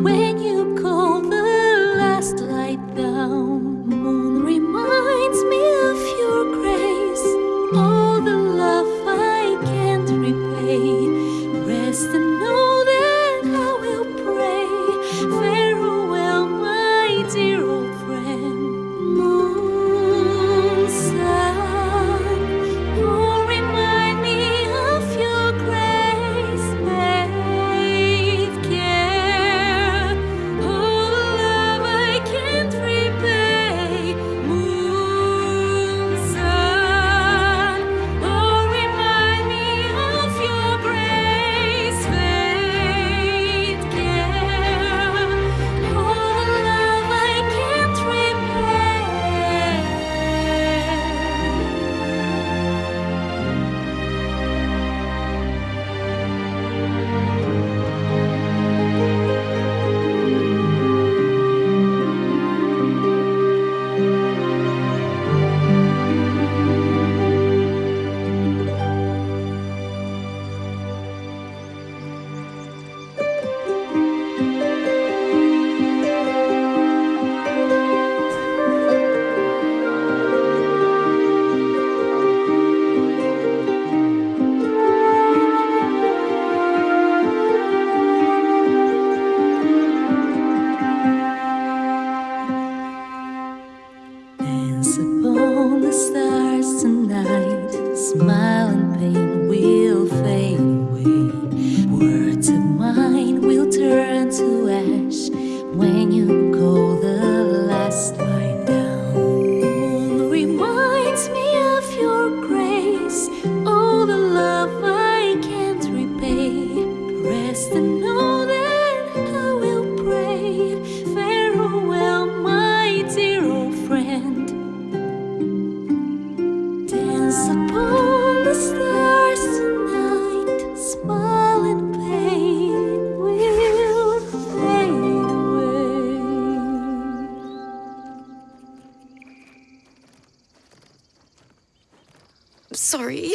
When you call the last light down, moon reminds me of your grace. All the love I can't repay. Rest and know that I will pray. Words of mine will turn to ash when you call the last line down. Moon reminds me of your grace, all the love I can't repay. Rest and know. sorry.